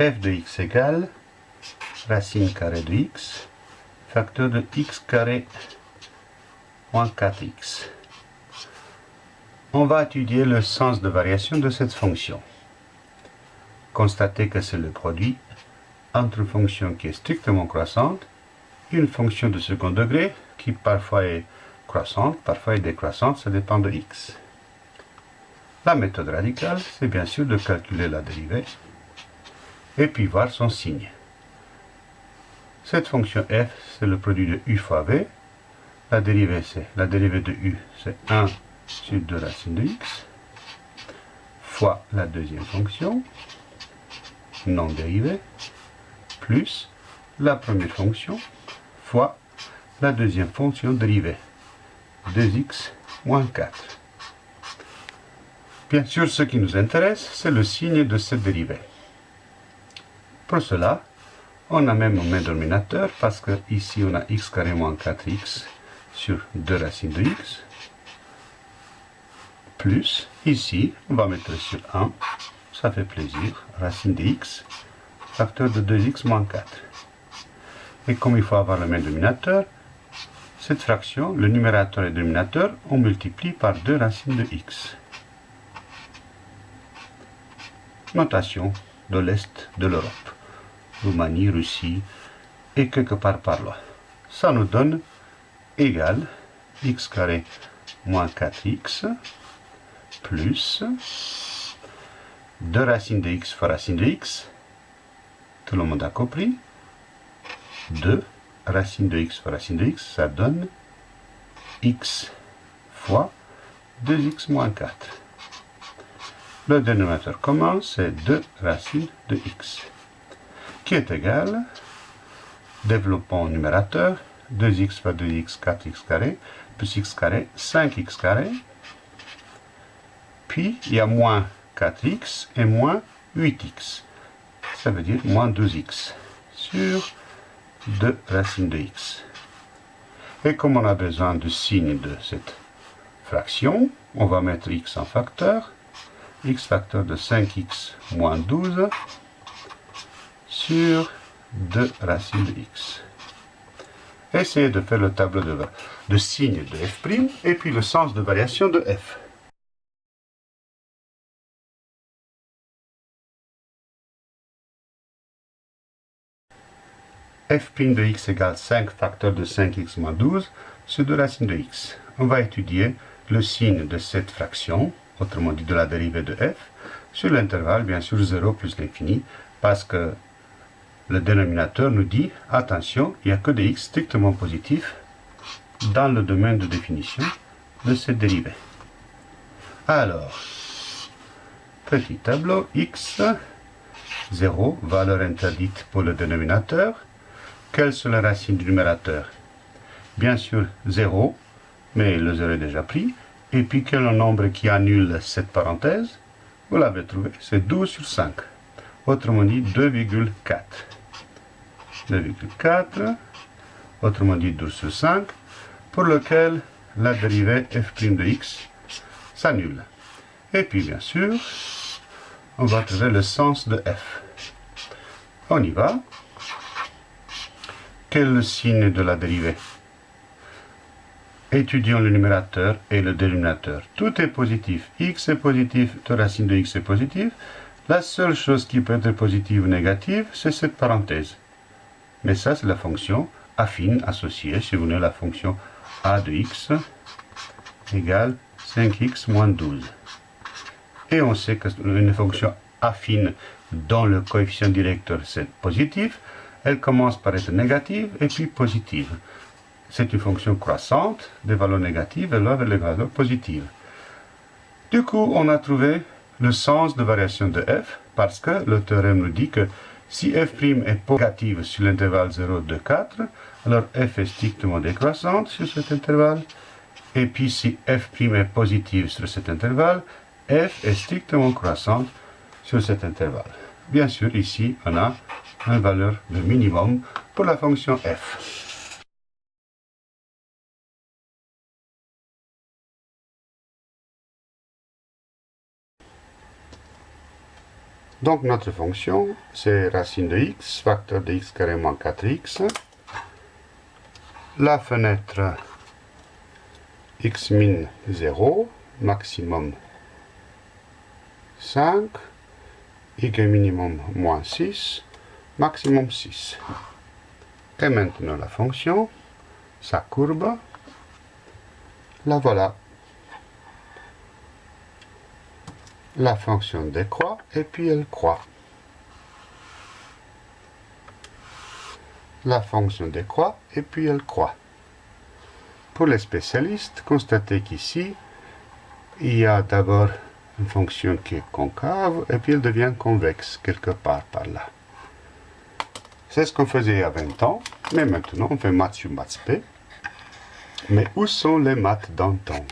f de x égale racine carrée de x, facteur de x carré moins 4x. On va étudier le sens de variation de cette fonction. Constatez que c'est le produit entre une fonction qui est strictement croissante et une fonction de second degré qui parfois est croissante, parfois est décroissante, ça dépend de x. La méthode radicale, c'est bien sûr de calculer la dérivée et puis voir son signe. Cette fonction f, c'est le produit de u fois v. La dérivée, c'est la dérivée de u, c'est 1 sur 2 racines de x, fois la deuxième fonction, non dérivée, plus la première fonction, fois la deuxième fonction dérivée, 2x moins 4. Bien sûr, ce qui nous intéresse, c'est le signe de cette dérivée. Pour cela, on a même un même dénominateur parce que ici on a x carré moins 4x sur 2 racines de x. Plus, ici, on va mettre sur 1, ça fait plaisir, racine de x, facteur de 2x moins 4. Et comme il faut avoir le même dénominateur, cette fraction, le numérateur et le dénominateur, on multiplie par 2 racines de x. Notation de l'Est de l'Europe. Roumanie, Russie et quelque part par là. Ça nous donne égal x carré moins 4x plus 2 racines de x fois racine de x. Tout le monde a compris. 2 racine de x fois racine de x, ça donne x fois 2x moins 4. Le dénominateur commun, c'est 2 racines de x qui est égal, développons numérateur, 2x fois 2x, 4x carré, plus x carré, 5x carré. Puis, il y a moins 4x et moins 8x. Ça veut dire moins 12x sur 2 racines de x. Et comme on a besoin du signe de cette fraction, on va mettre x en facteur. x facteur de 5x moins 12 sur 2 racines de x. Essayez de faire le tableau de, de signe de f' et puis le sens de variation de f. f' de x égale 5 facteur de 5x moins 12 sur 2 racines de x. On va étudier le signe de cette fraction, autrement dit de la dérivée de f, sur l'intervalle bien sûr 0 plus l'infini, parce que le dénominateur nous dit, attention, il n'y a que des x strictement positifs dans le domaine de définition de cette dérivée. Alors, petit tableau x, 0, valeur interdite pour le dénominateur. Quelles sont les racines du numérateur? Bien sûr, 0, mais le 0 est déjà pris. Et puis, quel est le nombre qui annule cette parenthèse? Vous l'avez trouvé, c'est 12 sur 5. Autrement dit, 2,4. 2,4, autrement dit 12 sur 5, pour lequel la dérivée f' de x s'annule. Et puis bien sûr, on va trouver le sens de f. On y va. Quel est le signe de la dérivée Étudions le numérateur et le dénominateur. Tout est positif. x est positif, la racine de x est positive. La seule chose qui peut être positive ou négative, c'est cette parenthèse. Mais ça, c'est la fonction affine associée, si vous voulez, la fonction a de x égale 5x moins 12. Et on sait qu'une fonction affine dont le coefficient directeur c'est positif, elle commence par être négative et puis positive. C'est une fonction croissante, des valeurs négatives et là vers les valeurs positives. Du coup, on a trouvé le sens de variation de f parce que le théorème nous dit que si f' est négative sur l'intervalle 0, 2, 4, alors f est strictement décroissante sur cet intervalle. Et puis si f' est positive sur cet intervalle, f est strictement croissante sur cet intervalle. Bien sûr, ici, on a une valeur de minimum pour la fonction f. Donc notre fonction, c'est racine de x, facteur de x carré moins 4x. La fenêtre x min 0, maximum 5, y minimum moins 6, maximum 6. Et maintenant la fonction, sa courbe, la voilà. La fonction décroît et puis elle croît. La fonction décroît et puis elle croît. Pour les spécialistes, constatez qu'ici, il y a d'abord une fonction qui est concave et puis elle devient convexe quelque part par là. C'est ce qu'on faisait il y a 20 ans, mais maintenant on fait maths sur maths P. Mais où sont les maths d'antan?